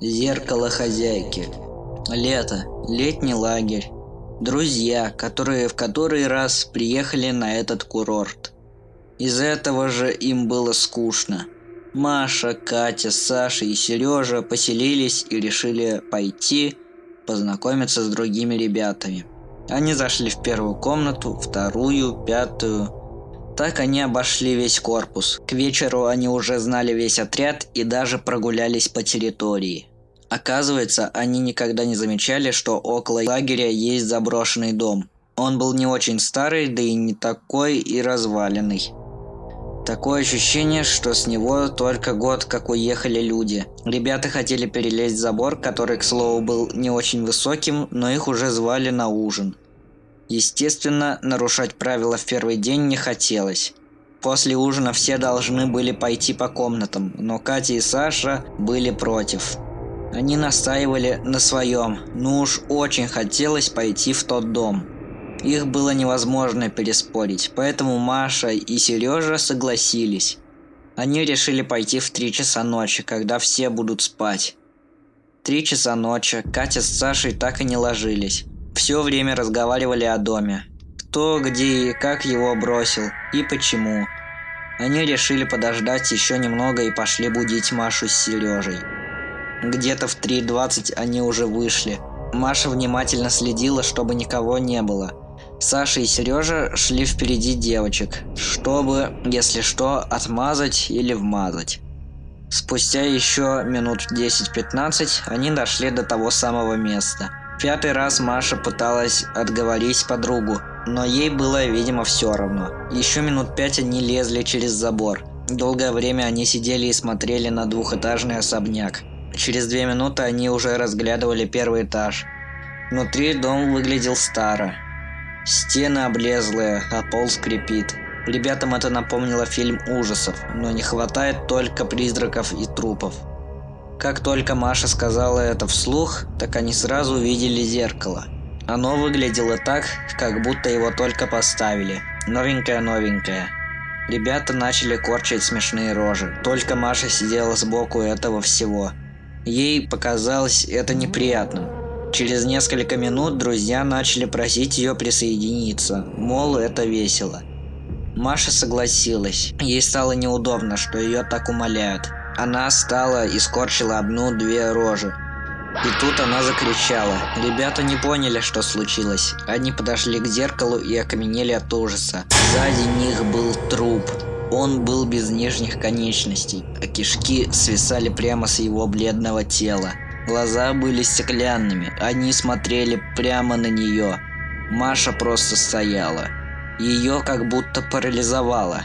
Зеркало хозяйки. Лето. Летний лагерь. Друзья, которые в который раз приехали на этот курорт. Из этого же им было скучно. Маша, Катя, Саша и Сережа поселились и решили пойти познакомиться с другими ребятами. Они зашли в первую комнату, вторую, пятую. Так они обошли весь корпус. К вечеру они уже знали весь отряд и даже прогулялись по территории. Оказывается, они никогда не замечали, что около лагеря есть заброшенный дом. Он был не очень старый, да и не такой и разваленный. Такое ощущение, что с него только год, как уехали люди. Ребята хотели перелезть забор, который, к слову, был не очень высоким, но их уже звали на ужин. Естественно, нарушать правила в первый день не хотелось. После ужина все должны были пойти по комнатам, но Катя и Саша были против. Они настаивали на своем, но уж очень хотелось пойти в тот дом. Их было невозможно переспорить, поэтому Маша и Сережа согласились. Они решили пойти в 3 часа ночи, когда все будут спать. Три часа ночи Катя с Сашей так и не ложились. Все время разговаривали о доме. Кто, где и как его бросил, и почему. Они решили подождать еще немного и пошли будить Машу с Сережей. Где-то в 3.20 они уже вышли. Маша внимательно следила, чтобы никого не было. Саша и Сережа шли впереди девочек, чтобы, если что, отмазать или вмазать. Спустя еще минут 10-15 они дошли до того самого места. Пятый раз Маша пыталась отговорить подругу, но ей было, видимо, все равно. Еще минут пять они лезли через забор. Долгое время они сидели и смотрели на двухэтажный особняк. Через две минуты они уже разглядывали первый этаж. Внутри дом выглядел старо. Стены облезлые, а пол скрипит. Ребятам это напомнило фильм ужасов, но не хватает только призраков и трупов. Как только Маша сказала это вслух, так они сразу увидели зеркало. Оно выглядело так, как будто его только поставили. Новенькое-новенькое. Ребята начали корчить смешные рожи. Только Маша сидела сбоку этого всего. Ей показалось это неприятным. Через несколько минут друзья начали просить ее присоединиться, мол, это весело. Маша согласилась. Ей стало неудобно, что ее так умоляют. Она стала и скорчила одну-две рожи. И тут она закричала. Ребята не поняли, что случилось. Они подошли к зеркалу и окаменели от ужаса. Сзади них был труп. Он был без нижних конечностей, а кишки свисали прямо с его бледного тела. Глаза были стеклянными, они смотрели прямо на нее. Маша просто стояла. Ее как будто парализовало.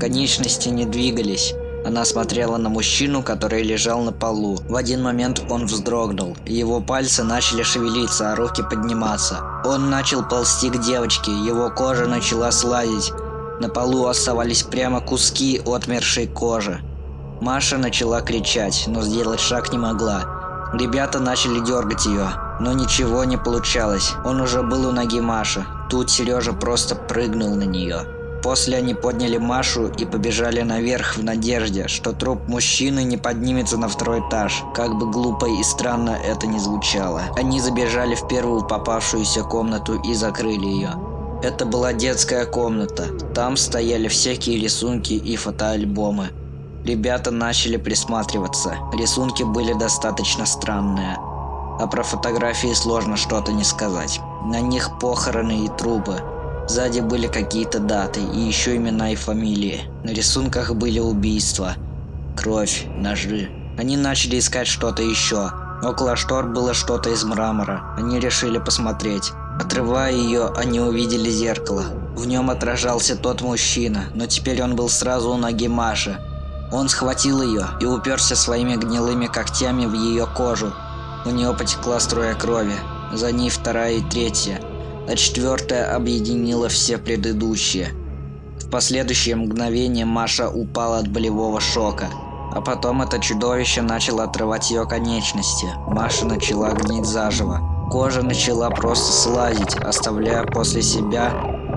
Конечности не двигались. Она смотрела на мужчину, который лежал на полу. В один момент он вздрогнул. Его пальцы начали шевелиться, а руки подниматься. Он начал ползти к девочке, его кожа начала слазить. На полу оставались прямо куски отмершей кожи. Маша начала кричать, но сделать шаг не могла. Ребята начали дергать ее, но ничего не получалось. Он уже был у ноги Маши. Тут Сережа просто прыгнул на нее. После они подняли Машу и побежали наверх в надежде, что труп мужчины не поднимется на второй этаж, как бы глупо и странно это ни звучало. Они забежали в первую попавшуюся комнату и закрыли ее. Это была детская комната. Там стояли всякие рисунки и фотоальбомы. Ребята начали присматриваться. Рисунки были достаточно странные. А про фотографии сложно что-то не сказать. На них похороны и трупы. Сзади были какие-то даты и еще имена и фамилии. На рисунках были убийства, кровь, ножи. Они начали искать что-то еще. Около штор было что-то из мрамора. Они решили посмотреть. Отрывая ее, они увидели зеркало. В нем отражался тот мужчина, но теперь он был сразу у ноги Маши. Он схватил ее и уперся своими гнилыми когтями в ее кожу. У нее потекла струя крови, за ней вторая и третья, а четвертая объединила все предыдущие. В последующее мгновение Маша упала от болевого шока, а потом это чудовище начало отрывать ее конечности. Маша начала гнить заживо. Кожа начала просто слазить, оставляя после себя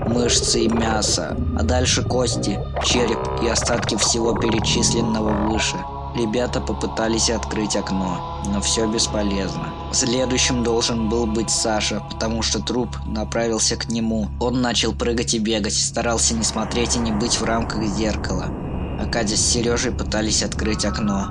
мышцы и мясо, а дальше кости, череп и остатки всего перечисленного выше. Ребята попытались открыть окно, но все бесполезно. Следующим должен был быть Саша, потому что труп направился к нему. Он начал прыгать и бегать, старался не смотреть и не быть в рамках зеркала. А Катя с Сережей пытались открыть окно.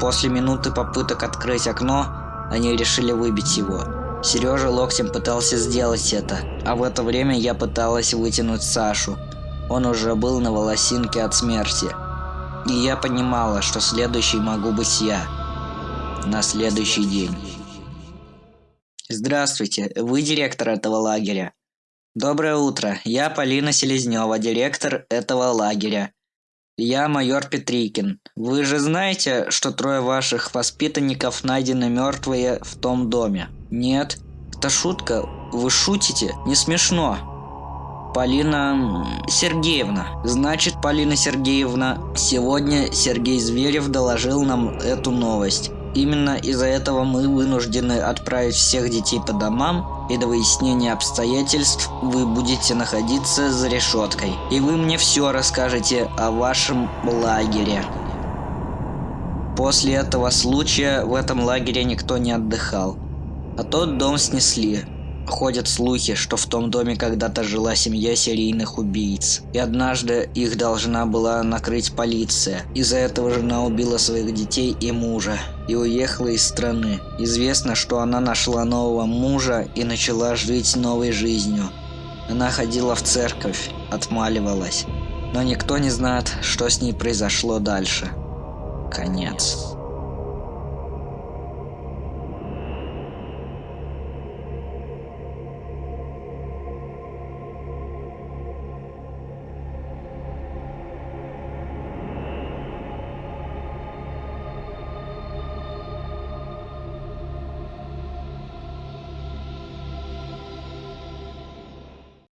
После минуты попыток открыть окно, они решили выбить его. Сережа локтем пытался сделать это, а в это время я пыталась вытянуть Сашу. Он уже был на волосинке от смерти. И я понимала, что следующий могу быть я. На следующий день. Здравствуйте, вы директор этого лагеря. Доброе утро, я Полина Селезнева, директор этого лагеря. Я майор Петрикин. Вы же знаете, что трое ваших воспитанников найдены мертвые в том доме? Нет? Это шутка? Вы шутите? Не смешно. Полина Сергеевна. Значит, Полина Сергеевна, сегодня Сергей Зверев доложил нам эту новость. Именно из-за этого мы вынуждены отправить всех детей по домам, и до выяснения обстоятельств вы будете находиться за решеткой. И вы мне все расскажете о вашем лагере. После этого случая в этом лагере никто не отдыхал. А тот дом снесли. Ходят слухи, что в том доме когда-то жила семья серийных убийц. И однажды их должна была накрыть полиция. Из-за этого жена убила своих детей и мужа. И уехала из страны. Известно, что она нашла нового мужа и начала жить новой жизнью. Она ходила в церковь, отмаливалась. Но никто не знает, что с ней произошло дальше. Конец.